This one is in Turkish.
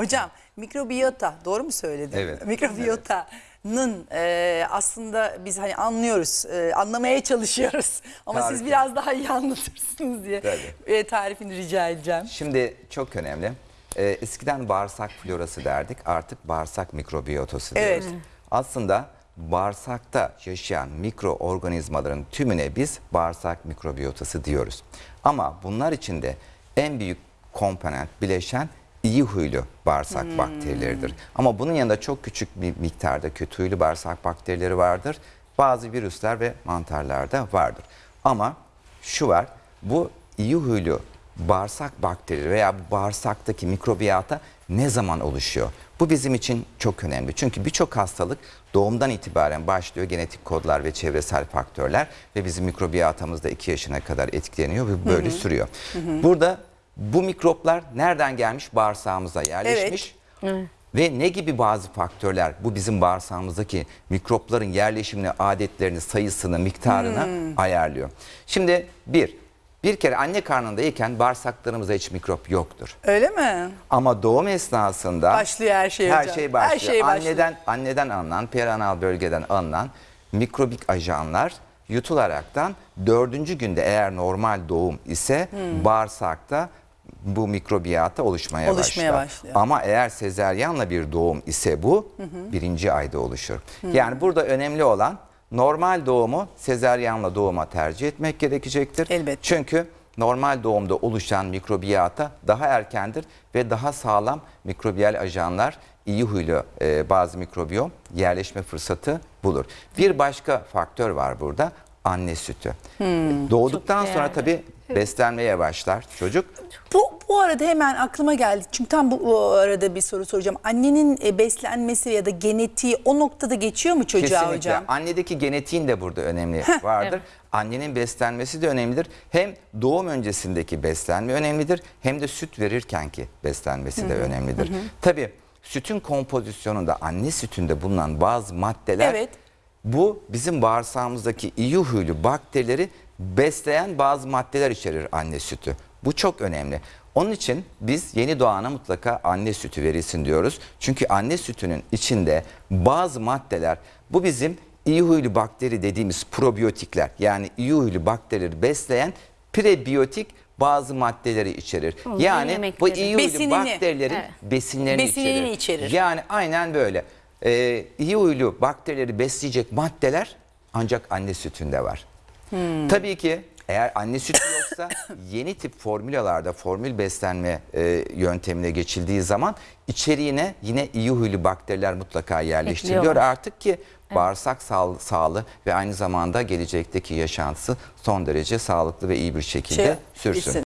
Hocam mikrobiyota doğru mu söyledim? Evet. Mikrobiyotanın e, aslında biz hani anlıyoruz, e, anlamaya çalışıyoruz. Ama siz Tarifi. biraz daha iyi anlatırsınız diye Tabii. e, tarifini rica edeceğim. Şimdi çok önemli. Ee, eskiden bağırsak florası derdik. Artık bağırsak mikrobiyotası Evet. diyoruz. Aslında bağırsakta yaşayan mikroorganizmaların tümüne biz bağırsak mikrobiyotası diyoruz. Ama bunlar içinde en büyük komponent bileşen iyi huylu bağırsak bakterileridir. Ama bunun yanında çok küçük bir miktarda kötü huylu bağırsak bakterileri vardır. Bazı virüsler ve mantarlarda vardır. Ama şu var, bu iyi huylu bağırsak bakterileri veya bu bağırsaktaki mikrobiyata ne zaman oluşuyor? Bu bizim için çok önemli. Çünkü birçok hastalık doğumdan itibaren başlıyor. Genetik kodlar ve çevresel faktörler ve bizim mikrobiyatamız da 2 yaşına kadar etkileniyor ve böyle sürüyor. Burada bu mikroplar nereden gelmiş? Bağırsağımıza yerleşmiş. Ve ne gibi bazı faktörler bu bizim bağırsağımızdaki mikropların yerleşimini, adetlerini, sayısını, miktarını ayarlıyor. Şimdi bir, bir kere anne karnındayken bağırsaklarımızda hiç mikrop yoktur. Öyle mi? Ama doğum esnasında Başlıyor her şey her hocam. şey başlıyor. Her şey başlıyor. anneden anneden alınan, perianal bölgeden alınan mikrobik ajanlar yutularaktan dördüncü günde eğer normal doğum ise bağırsakta bu mikrobiyata oluşmaya, Oluşmaya başlar. başlıyor. Ama eğer sezeryanla bir doğum ise bu birinci ayda oluşur. Yani burada önemli olan normal doğumu sezeryanla doğuma tercih etmek gerekecektir. Elbette. Çünkü normal doğumda oluşan mikrobiyata daha erkendir ve daha sağlam mikrobiyal ajanlar iyi huylu e, bazı mikrobiyom yerleşme fırsatı bulur. Bir başka faktör var burada anne sütü. Doğduktan Çok sonra tabii beslenmeye başlar çocuk. Bu, bu arada hemen aklıma geldi. Çünkü tam bu, bu arada bir soru soracağım. Annenin e, beslenmesi ya da genetiği o noktada geçiyor mu çocuğa Kesinlikle. hocam? Annedeki genetiğin de burada önemli vardır. Evet. Annenin beslenmesi de önemlidir. Hem doğum öncesindeki beslenme önemlidir hem de süt verirkenki beslenmesi de önemlidir. Tabii sütün kompozisyonunda anne sütünde bulunan bazı maddeler Evet. bu bizim bağırsağımızdaki iyi huylu bakterileri besleyen bazı maddeler içerir anne sütü. Bu çok önemli. Onun için biz yeni doğana mutlaka anne sütü verilsin diyoruz. Çünkü anne sütünün içinde bazı maddeler bu bizim iyi huylu bakteri dediğimiz probiyotikler yani iyi huylu bakterileri besleyen prebiyotik bazı maddeleri içerir. Onların yani bu iyi huylu Besinini. bakterilerin Evet. besinlerini, Besinini içerir. içerir. Yani aynen böyle. Ee, iyi huylu bakterileri besleyecek maddeler ancak anne sütünde var. Tabii ki eğer anne sütü yoksa yeni tip formülalarda formül beslenme e, yöntemine geçildiği zaman içeriğine yine iyi huylu bakteriler mutlaka yerleştiriliyor artık ki bağırsak sağ, sağlığı ve aynı zamanda gelecekteki yaşantısı son derece sağlıklı ve iyi bir şekilde Şey, sürsün. gitsin.